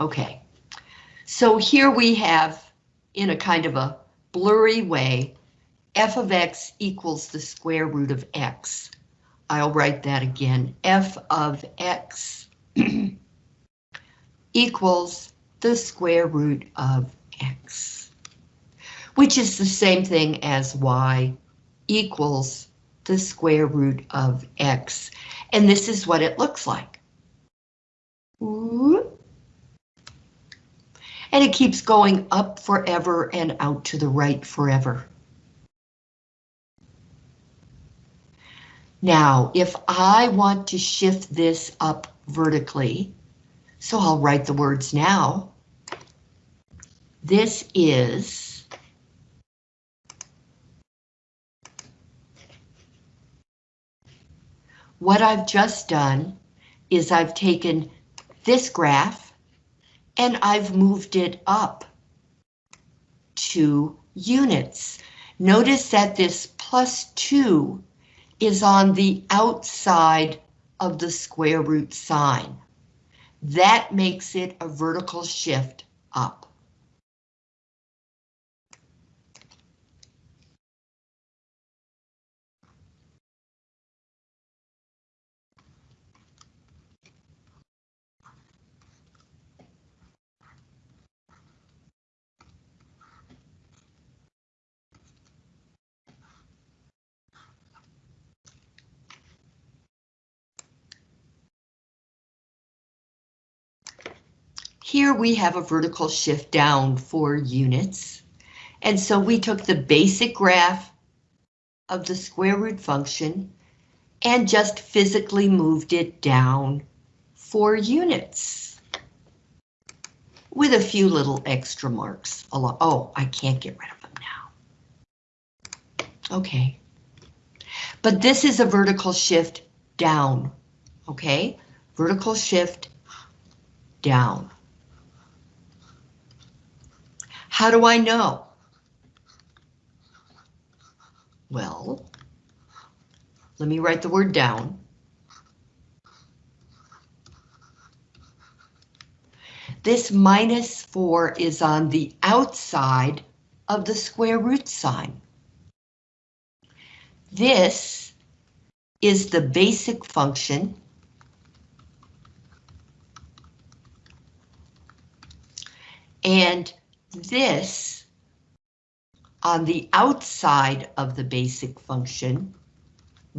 Okay, so here we have, in a kind of a blurry way, f of x equals the square root of x. I'll write that again, f of x equals the square root of x, which is the same thing as y equals the square root of x. And this is what it looks like. And it keeps going up forever and out to the right forever. Now, if I want to shift this up vertically, so I'll write the words now. This is what I've just done is I've taken this graph and I've moved it up two units. Notice that this plus two is on the outside of the square root sign. That makes it a vertical shift up. Here we have a vertical shift down four units. And so we took the basic graph of the square root function and just physically moved it down four units. With a few little extra marks. Oh, I can't get rid of them now. Okay. But this is a vertical shift down. Okay, vertical shift down. How do I know? Well, let me write the word down. This minus 4 is on the outside of the square root sign. This is the basic function and this on the outside of the basic function,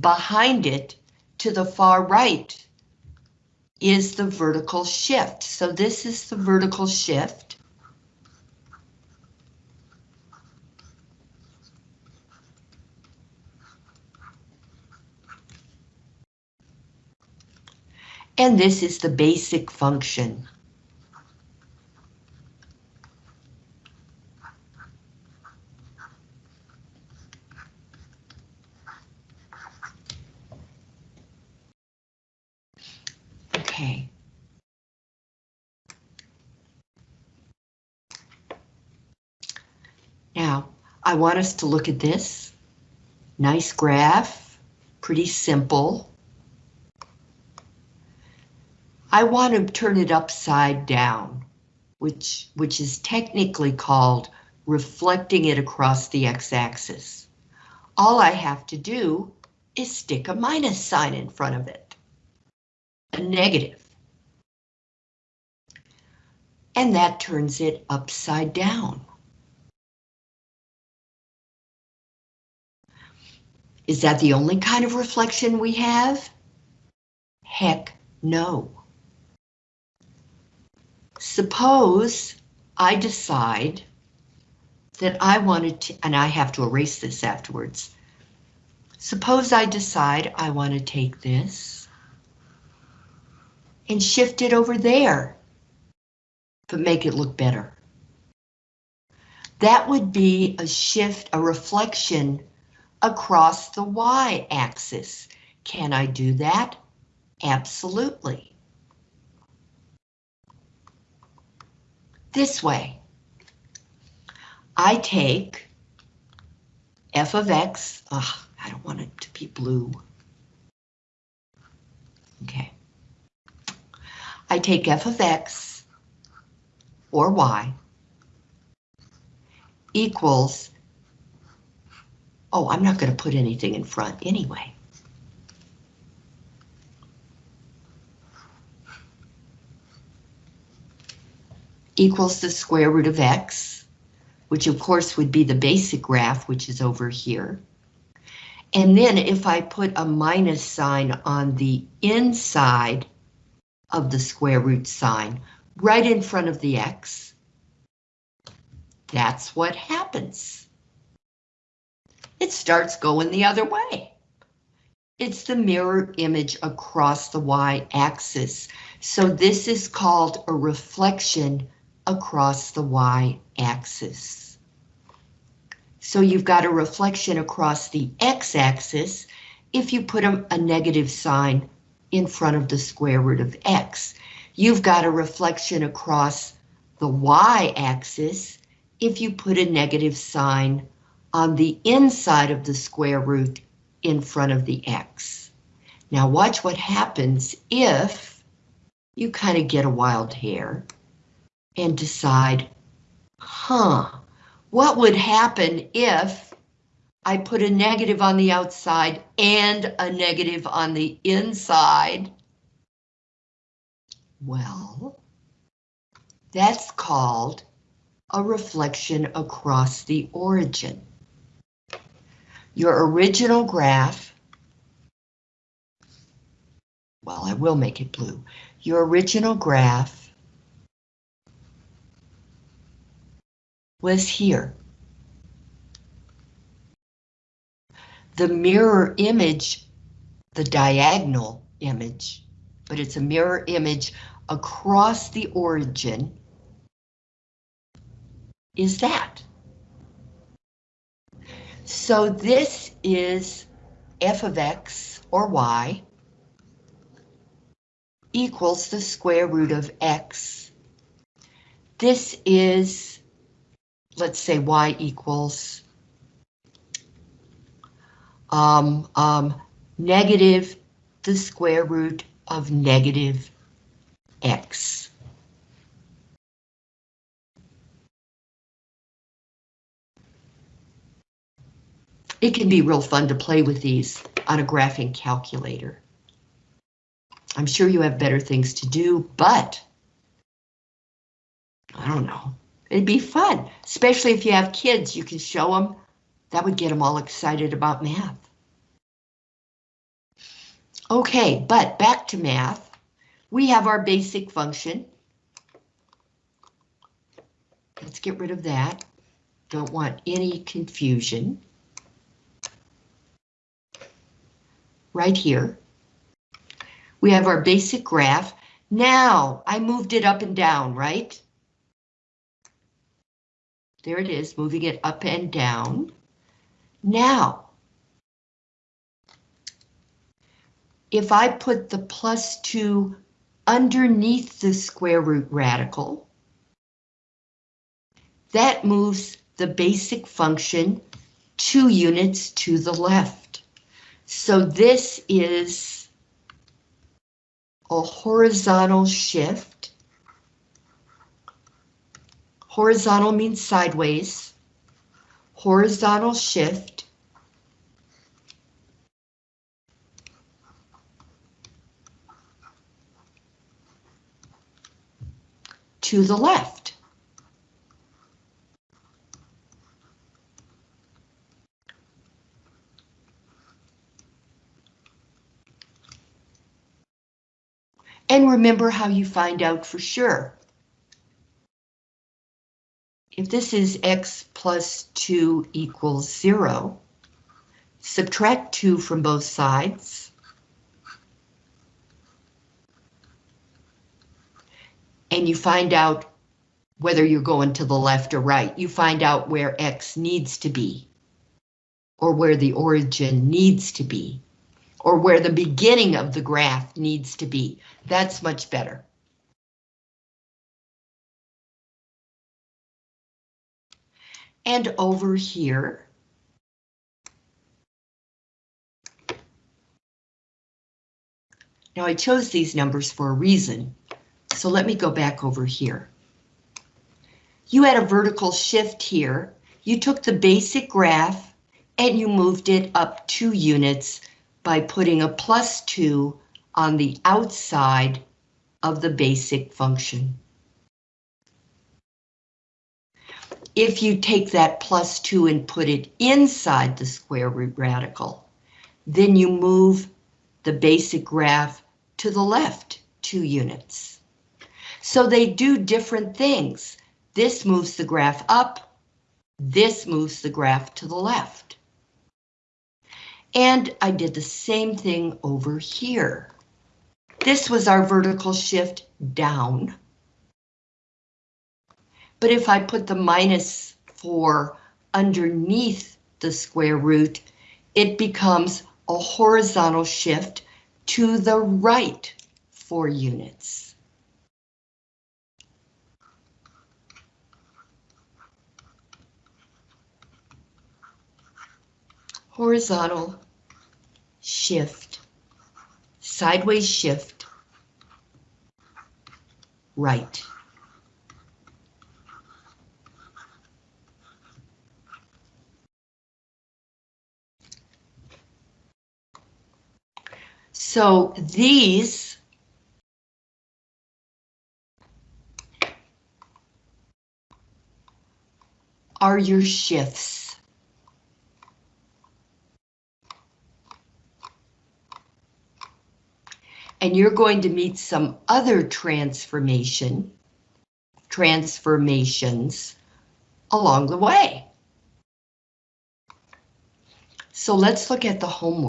behind it to the far right is the vertical shift. So this is the vertical shift. And this is the basic function. Okay. Now, I want us to look at this. Nice graph, pretty simple. I want to turn it upside down, which, which is technically called reflecting it across the x-axis. All I have to do is stick a minus sign in front of it a negative. And that turns it upside down. Is that the only kind of reflection we have? Heck no. Suppose I decide that I wanted to, and I have to erase this afterwards. Suppose I decide I want to take this and shift it over there, but make it look better. That would be a shift, a reflection across the y-axis. Can I do that? Absolutely. This way. I take f of x, ugh, I don't want it to be blue. Okay. I take f of x or y equals, oh, I'm not going to put anything in front anyway. equals the square root of x, which of course would be the basic graph, which is over here. And then if I put a minus sign on the inside of the square root sign, right in front of the x, that's what happens. It starts going the other way. It's the mirror image across the y-axis. So this is called a reflection across the y-axis. So you've got a reflection across the x-axis if you put a, a, negative sign in front of the square root of x. You've got a reflection across the y-axis if you put a negative sign on the inside of the square root in front of the x. Now watch what happens if you kind of get a wild hair and decide, huh, what would happen if I put a negative on the outside and a negative on the inside? Well, that's called a reflection across the origin. Your original graph, well, I will make it blue. Your original graph was here. The mirror image, the diagonal image, but it's a mirror image across the origin, is that. So this is f of x, or y, equals the square root of x. This is let's say y equals um, um, negative the square root of negative x. It can be real fun to play with these on a graphing calculator. I'm sure you have better things to do, but I don't know. It'd be fun, especially if you have kids, you can show them. That would get them all excited about math. Okay, but back to math. We have our basic function. Let's get rid of that. Don't want any confusion. Right here. We have our basic graph. Now, I moved it up and down, right? There it is, moving it up and down. Now, if I put the plus 2 underneath the square root radical, that moves the basic function two units to the left. So this is a horizontal shift Horizontal means sideways. Horizontal shift. To the left. And remember how you find out for sure if this is x plus 2 equals 0, subtract 2 from both sides. And you find out whether you're going to the left or right. You find out where x needs to be, or where the origin needs to be, or where the beginning of the graph needs to be. That's much better. And over here, Now I chose these numbers for a reason, so let me go back over here. you had a vertical shift here. You took the basic graph and you moved it up two units by putting a plus two on the outside of the basic function. If you take that plus two and put it inside the square root radical, then you move the basic graph to the left two units. So they do different things. This moves the graph up, this moves the graph to the left. And I did the same thing over here. This was our vertical shift down. But if I put the minus 4 underneath the square root, it becomes a horizontal shift to the right 4 units. Horizontal shift, sideways shift, right. So these are your shifts. And you're going to meet some other transformation, transformations along the way. So let's look at the homework.